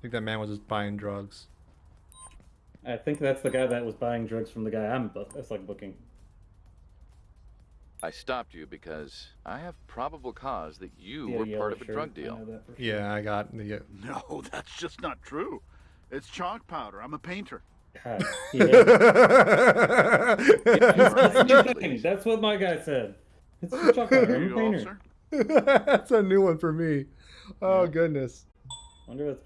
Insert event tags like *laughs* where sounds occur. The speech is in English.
I think that man was just buying drugs. I think that's the guy that was buying drugs from the guy I'm book. That's like booking. I stopped you because I have probable cause that you Yeah, were yeah, part of a drug deal. I sure. Yeah, I got the. Uh, no, *laughs* that's just not true. It's chalk powder. I'm a painter. God, *laughs* yeah. *laughs* That's what my guy said. It's chalk powder. I'm a painter. That's a new one for me. Oh Yeah. goodness. Wonder if